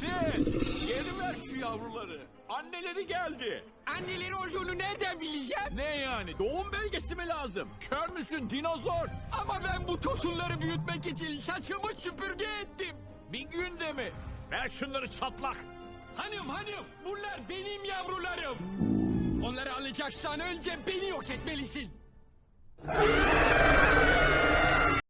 Sen geri ver şu yavruları. Anneleri geldi. Anneleri olduğunu nereden bileceğim? Ne yani doğum belgesi mi lazım? Kör müsün dinozor? Ama ben bu tosunları büyütmek için saçımı süpürge ettim. Bir günde mi? Ver şunları çatlak. Hanım hanım bunlar benim yavrularım. Onları alacaksan önce beni yok etmelisin.